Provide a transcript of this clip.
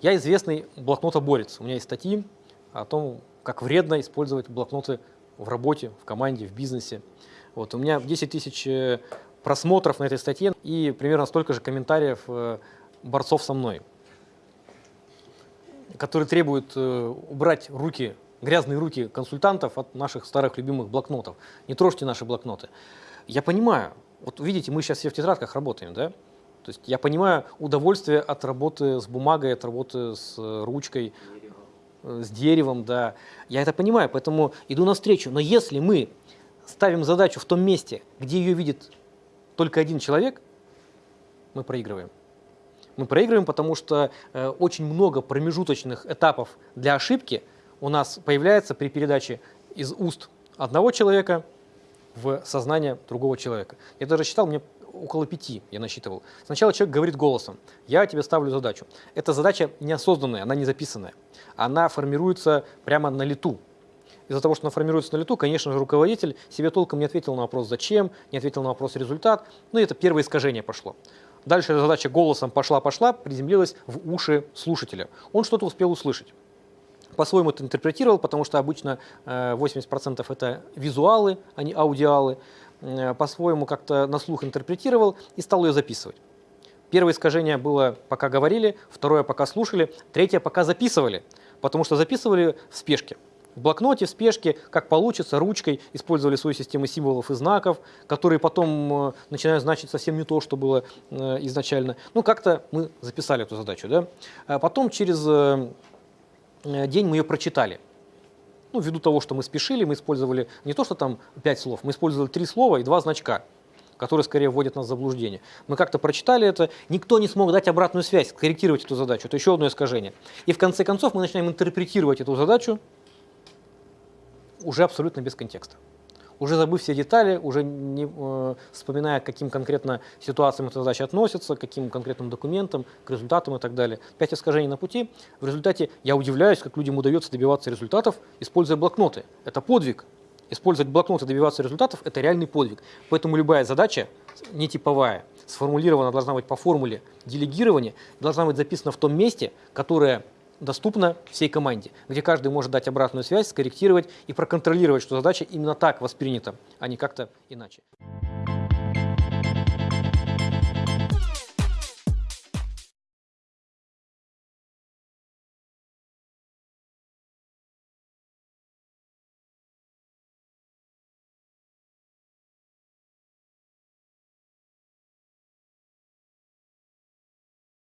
Я известный блокнотоборец. У меня есть статьи о том, как вредно использовать блокноты в работе, в команде, в бизнесе. Вот, у меня 10 тысяч э, просмотров на этой статье и примерно столько же комментариев э, борцов со мной, которые требуют э, убрать руки, грязные руки консультантов от наших старых любимых блокнотов. Не трожьте наши блокноты. Я понимаю, вот видите, мы сейчас все в тетрадках работаем, да? То есть я понимаю удовольствие от работы с бумагой, от работы с ручкой, с деревом, да. Я это понимаю, поэтому иду навстречу. Но если мы ставим задачу в том месте, где ее видит только один человек, мы проигрываем. Мы проигрываем, потому что э, очень много промежуточных этапов для ошибки у нас появляется при передаче из уст одного человека в сознание другого человека. Я даже считал, мне около пяти я насчитывал. Сначала человек говорит голосом, я тебе ставлю задачу. Эта задача неосознанная, она не записанная. Она формируется прямо на лету. Из-за того, что она формируется на лету, конечно же, руководитель себе толком не ответил на вопрос «зачем?», не ответил на вопрос «результат». Ну, и это первое искажение пошло. Дальше эта задача голосом пошла-пошла, приземлилась в уши слушателя. Он что-то успел услышать. По-своему это интерпретировал, потому что обычно 80% э, это визуалы, а не аудиалы. Э, по-своему как-то на слух интерпретировал и стал ее записывать. Первое искажение было пока говорили, второе пока слушали, третье пока записывали, потому что записывали в спешке в блокноте, в спешке, как получится, ручкой, использовали свою систему символов и знаков, которые потом э, начинают значить совсем не то, что было э, изначально. Ну, как-то мы записали эту задачу. Да? А потом через день мы ее прочитали. Ну, ввиду того, что мы спешили, мы использовали не то, что там пять слов, мы использовали три слова и два значка которые скорее вводят нас в заблуждение. Мы как-то прочитали это, никто не смог дать обратную связь, корректировать эту задачу. Это еще одно искажение. И в конце концов мы начинаем интерпретировать эту задачу уже абсолютно без контекста. Уже забыв все детали, уже не э, вспоминая, к каким конкретно ситуациям эта задача относится, к каким конкретным документам, к результатам и так далее. Пять искажений на пути. В результате я удивляюсь, как людям удается добиваться результатов, используя блокноты. Это подвиг. Использовать блокноты добиваться результатов – это реальный подвиг. Поэтому любая задача, не типовая, сформулирована должна быть по формуле делегирования, должна быть записана в том месте, которое доступна всей команде, где каждый может дать обратную связь, скорректировать и проконтролировать, что задача именно так воспринята, а не как-то иначе.